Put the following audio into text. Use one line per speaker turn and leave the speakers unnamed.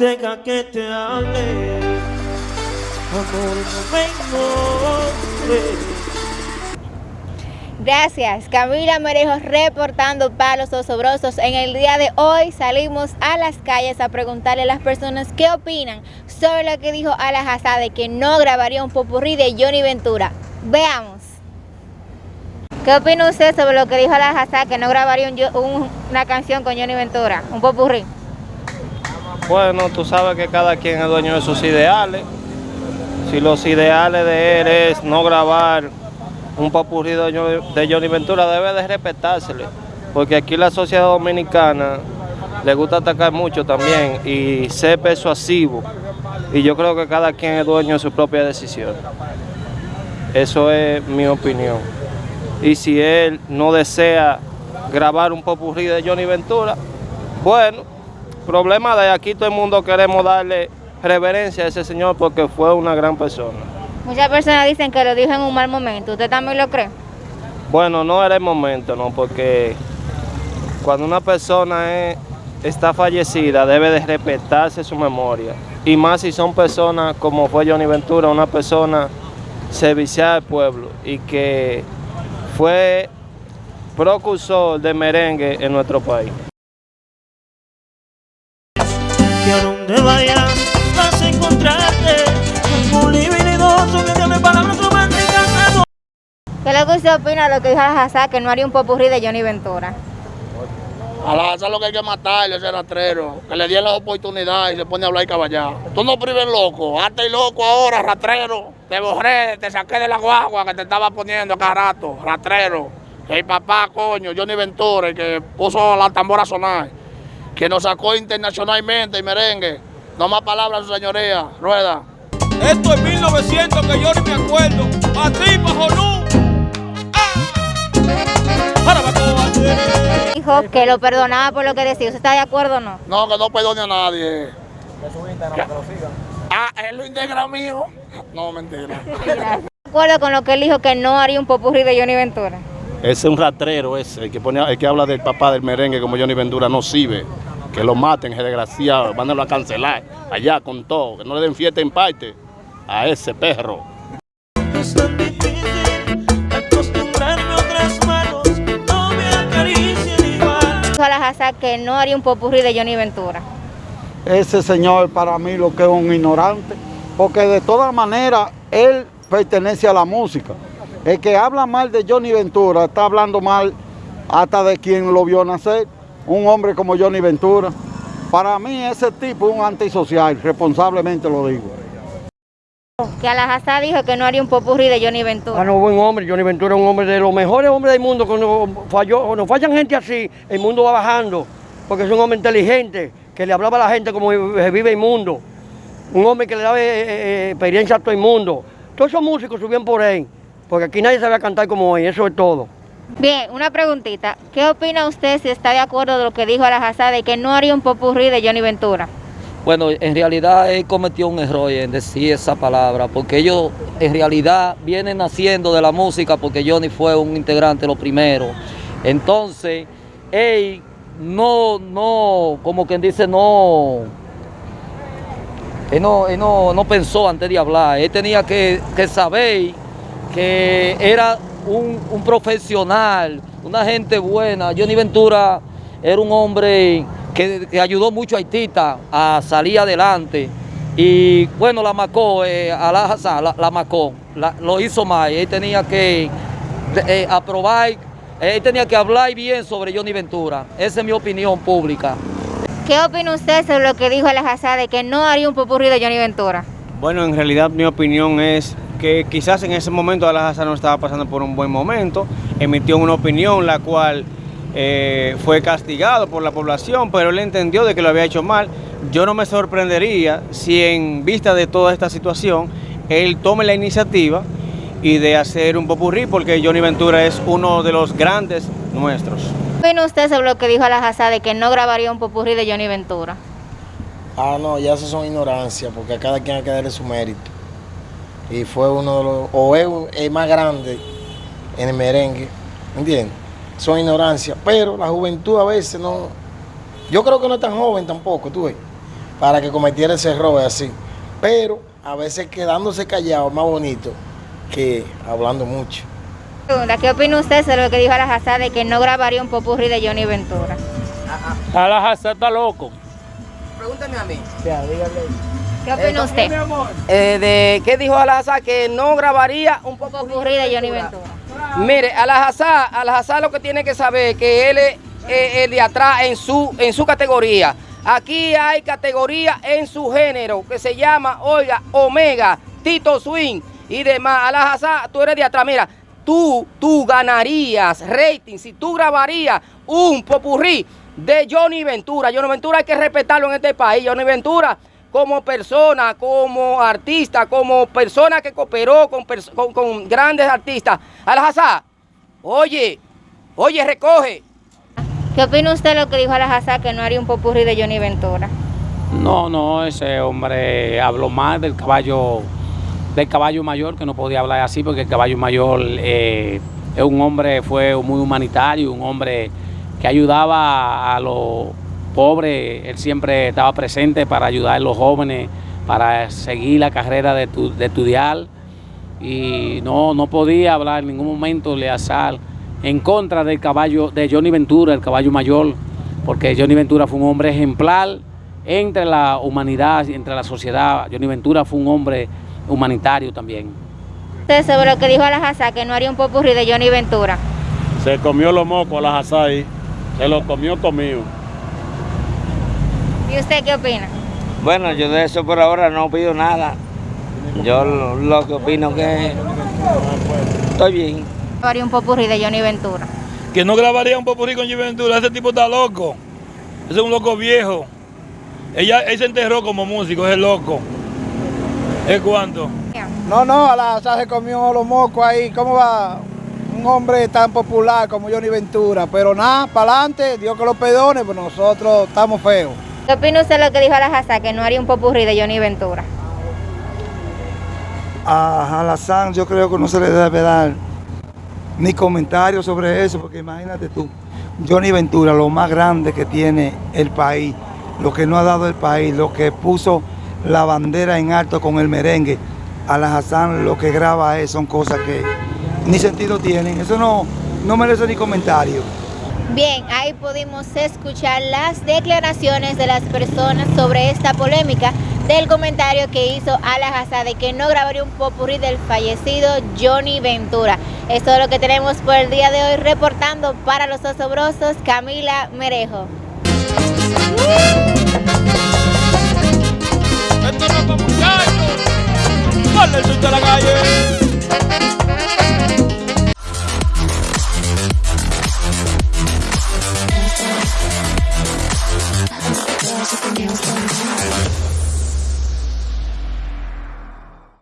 deja que te hable, amor, no me.
Gracias, Camila Merejo reportando para los osobrosos. En el día de hoy salimos a las calles a preguntarle a las personas qué opinan sobre lo que dijo Ala Hazá de que no grabaría un popurrí de Johnny Ventura. Veamos. ¿Qué opina usted sobre lo que dijo Ala Hazá que no grabaría un- un- una canción con Johnny Ventura, un popurrí?
Bueno, tú sabes que cada quien es dueño de sus ideales. Si los ideales de él es no grabar un Johnny- de Johnny Ventura, debe de respetársele. Porque aquí la sociedad dominicana le gusta atacar mucho también y ser persuasivo. Y yo creo que cada quien es dueño de su propia decisión. Eso es mi opinión. Y si él no desea grabar un popurrí de Johnny Ventura, bueno, problema de aquí todo el mundo queremos darle reverencia a ese señor porque fue una gran persona.
Muchas personas dicen que lo dijo en un mal momento. ¿Usted también lo cree?
Bueno, no era el momento, ¿no? Porque cuando una persona es- está fallecida debe de respetarse su memoria. Y más si son personas como fue Johnny Ventura, una persona servicial al pueblo y que fue precursor de merengue en nuestro país.
Que a donde vayas vas a encontrarte un libidinoso que tiene palabras románticas.
¿Qué lo que usted opina de lo que dijo Hazá que no haría un popurrí de Johnny Ventura?
A la eso es lo que hay que matarle, ese rastrero. Que le dieron la oportunidad y se pone a hablar y caballar. Tú no prives loco. Hazte loco ahora, rastrero. Te borré, te saqué de la guagua que te estaba poniendo cada rato, rastrero. Que el papá, coño, Johnny Ventura, el que puso la tambora a sonar. Que nos sacó internacionalmente y merengue. No más palabras, su señoría. Rueda.
Esto es 1900 que yo ni me acuerdo. A ti, bajo luz. Ahora va todo a ser.
Dijo que lo perdonaba por lo que decía. ¿Usted está de acuerdo o no?
No, que no perdone a nadie. Ah, ¿es lo integra mío? No, mentira.
¿De acuerdo con lo que él dijo que no haría un popurrí de Johnny Ventura?
Ese es un ratrero ese, el que, pone, el que habla del papá del merengue como Johnny Ventura, no sirve. Que lo maten, ese desgraciado, mándenlo a cancelar allá con todo, que no le den fiesta en parte a ese perro.
A otras manos, no me acaricien igual.
Dijo Ala Hazá que no haría un popurrí de Johnny Ventura.
ese señor para mí lo que es un ignorante, porque de todas maneras él pertenece a la música. El que habla mal de Johnny Ventura está hablando mal hasta de quien lo vio nacer, un hombre como Johnny Ventura. Para mí ese tipo es un antisocial, responsablemente lo digo.
Que Ala Hazá dijo que no haría un popurrí de Johnny Ventura.
Bueno, buen hombre, Johnny Ventura es un hombre de los mejores hombres del mundo. Cuando, falló, cuando fallan gente así, el mundo va bajando, porque es un hombre inteligente, que le hablaba a la gente como se vive el mundo. Un hombre que le daba eh, eh, experiencia a todo el mundo. Todos esos músicos subían por él, porque aquí nadie sabía cantar como él, eso es todo.
Bien, una preguntita. ¿Qué opina usted si está de acuerdo de lo que dijo Ala Hazá de que no haría un popurrí de Johnny Ventura?
Bueno, en realidad él cometió un error en decir esa palabra, porque ellos en realidad vienen naciendo de la música, porque Johnny fue un integrante lo primero. Entonces, él no, no, como quien dice, no, él no, él no, no pensó antes de hablar, él tenía que saber que era un, un profesional, una gente buena. Johnny Ventura era un hombre que, que ayudó mucho a Haitita a salir adelante. Y bueno, la macó, eh, Alá Hassan, la, la macó, la- lo hizo mal. Él tenía que eh, aprobar, él tenía que hablar bien sobre Johnny Ventura. Esa es mi opinión pública.
¿Qué opina usted sobre lo que dijo Ala Hazá de que no haría un popurrí de Johnny Ventura?
Bueno, en realidad mi opinión es que quizás en ese momento Alhaza no estaba pasando por un buen momento, emitió una opinión la cual eh, fue castigado por la población, pero él entendió de que lo había hecho mal. Yo no me sorprendería si en vista de toda esta situación él tome la iniciativa y de hacer un popurrí, porque Johnny Ventura es uno de los grandes nuestros.
¿Qué opina usted sobre lo que dijo Ala Hazá de que no grabaría un popurrí de Johnny Ventura?
Ah, no, ya eso son ignorancias, porque a cada quien hay que darle su mérito. Y fue uno de los, o es el más grande en el merengue, ¿entiendes? Son ignorancias, pero la juventud a veces no, yo creo que no es tan joven tampoco, tú ves. para que cometiera ese error así. Pero a veces quedándose callado es más bonito que hablando mucho.
¿qué opina usted sobre lo que dijo Alajazá de que no grabaría un popurrí de Johnny Ventura?
Alajazá está loco.
Pregúntame a mí.
¿Qué opina usted?
Eh, de qué dijo Alajazá que no grabaría un
popurrí de Johnny Ventura.
Mire, Alajazá lo que tiene que saber que él es eh, el de atrás en su, en su categoría. Aquí hay categoría en su género que se llama, oiga, Omega, Tito Swing y demás. Alajazá, tú eres de atrás. Mira, tú, tú ganarías rating si tú grabarías un popurrí de Johnny Ventura. Johnny Ventura hay que respetarlo en este país. Johnny Ventura como persona, como artista, como persona que cooperó con, con, grandes artistas. Alajazá, oye, oye, recoge.
¿Qué opina usted de lo que dijo Alajazá que no haría un popurrí de Johnny Ventura?
No, no, ese hombre habló más del caballo, del caballo mayor, que no podía hablar así porque el caballo mayor eh, es un hombre, fue muy humanitario, un hombre que ayudaba a los pobres, él siempre estaba presente para ayudar a los jóvenes, para seguir la carrera de, de estudiar y no, no podía hablar en ningún momento de Azar en contra del caballo de Johnny Ventura, el caballo mayor, porque Johnny Ventura fue un hombre ejemplar entre la humanidad, entre la sociedad. Johnny Ventura fue un hombre humanitario también.
¿Usted sobre lo que dijo Alajazá, que no haría un popurrí de Johnny Ventura?
Se comió los mocos Alajazá ahí, se lo comió conmigo.
¿Y usted qué opina?
Bueno, yo de eso por ahora no pido nada. Yo lo, que opino que estoy bien.
Grabaría un popurrí de Johnny Ventura.
Que no grabaría un popurrí con Johnny Ventura, ese tipo está loco. Ese es un loco viejo. Ella, él se enterró como músico, es el loco. ¿Es cuánto?
No, no, a la se comió los mocos ahí. ¿Cómo va un hombre tan popular como Johnny Ventura? Pero nada, para adelante, Dios que lo perdone, pues nosotros estamos feos.
¿Qué opina usted lo que dijo Alajazá, que no haría un popurrí de Johnny Ventura?
A Alazán yo creo que no se le debe dar ni comentarios sobre eso, porque imagínate tú, Johnny Ventura, lo más grande que tiene el país, lo que no ha dado el país, lo que puso la bandera en alto con el merengue, Alajazán lo que graba es, son cosas que ni sentido tienen, eso no, no merece ni comentario.
Bien, ahí pudimos escuchar las declaraciones de las personas sobre esta polémica del comentario que hizo Alajazá de que no grabaría un popurrí del fallecido Johnny Ventura. Esto es lo que tenemos por el día de hoy reportando para los osobrosos Camila Merejo.
Esto no es la calle!